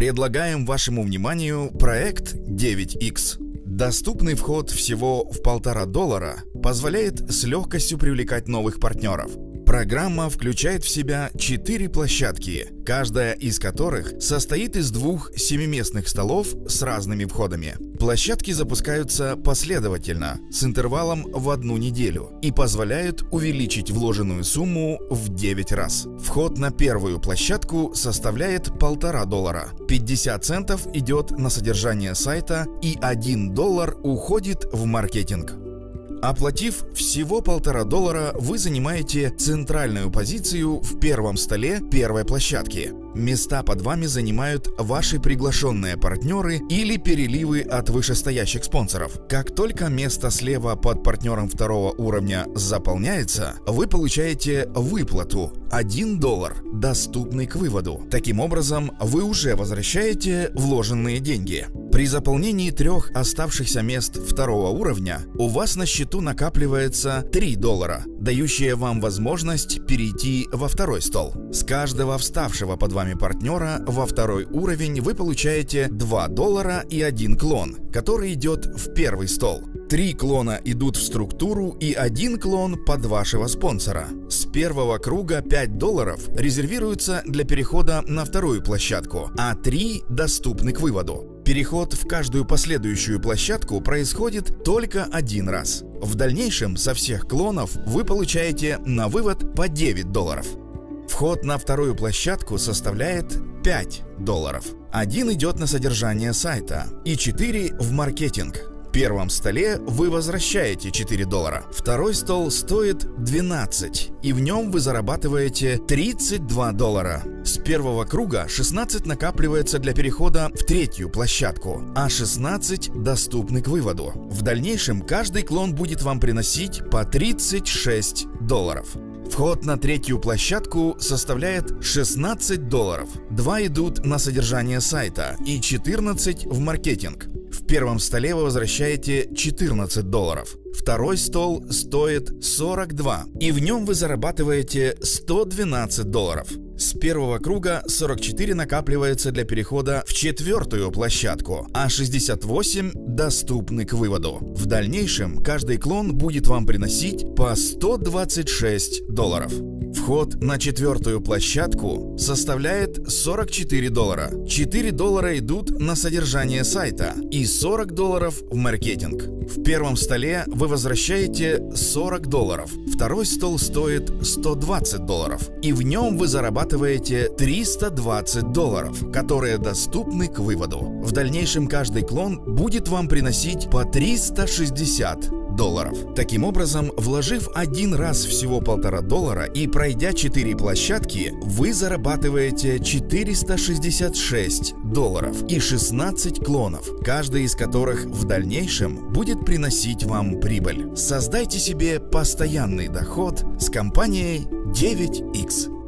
Предлагаем вашему вниманию проект 9X. Доступный вход всего в полтора доллара позволяет с легкостью привлекать новых партнеров – Программа включает в себя четыре площадки, каждая из которых состоит из двух семиместных столов с разными входами. Площадки запускаются последовательно, с интервалом в одну неделю и позволяют увеличить вложенную сумму в 9 раз. Вход на первую площадку составляет полтора доллара, 50 центов идет на содержание сайта и 1 доллар уходит в маркетинг. Оплатив всего полтора доллара, вы занимаете центральную позицию в первом столе первой площадки. Места под вами занимают ваши приглашенные партнеры или переливы от вышестоящих спонсоров. Как только место слева под партнером второго уровня заполняется, вы получаете выплату 1 доллар, доступный к выводу. Таким образом, вы уже возвращаете вложенные деньги. При заполнении трех оставшихся мест второго уровня у вас на счету накапливается 3 доллара, дающие вам возможность перейти во второй стол. С каждого вставшего под вами партнера во второй уровень вы получаете 2 доллара и один клон, который идет в первый стол. Три клона идут в структуру и один клон под вашего спонсора. С первого круга 5 долларов резервируются для перехода на вторую площадку, а 3 доступны к выводу. Переход в каждую последующую площадку происходит только один раз. В дальнейшем со всех клонов вы получаете на вывод по 9 долларов. Вход на вторую площадку составляет 5 долларов. Один идет на содержание сайта и 4 в маркетинг. Первом столе вы возвращаете 4 доллара. Второй стол стоит 12, и в нем вы зарабатываете 32 доллара. С первого круга 16 накапливается для перехода в третью площадку, а 16 доступны к выводу. В дальнейшем каждый клон будет вам приносить по 36 долларов. Вход на третью площадку составляет 16 долларов. Два идут на содержание сайта и 14 в маркетинг. Первом столе вы возвращаете 14 долларов. Второй стол стоит 42, и в нем вы зарабатываете 112 долларов. С первого круга 44 накапливается для перехода в четвертую площадку, а 68 доступны к выводу. В дальнейшем каждый клон будет вам приносить по 126 долларов. Вход на четвертую площадку составляет 44 доллара. 4 доллара идут на содержание сайта и 40 долларов в маркетинг. В первом столе вы возвращаете 40 долларов. Второй стол стоит 120 долларов. И в нем вы зарабатываете 320 долларов, которые доступны к выводу. В дальнейшем каждый клон будет вам приносить по 360 долларов. Таким образом, вложив один раз всего полтора доллара и пройдя 4 площадки, вы зарабатываете 466 долларов и 16 клонов, каждый из которых в дальнейшем будет приносить вам прибыль. Создайте себе постоянный доход с компанией 9X.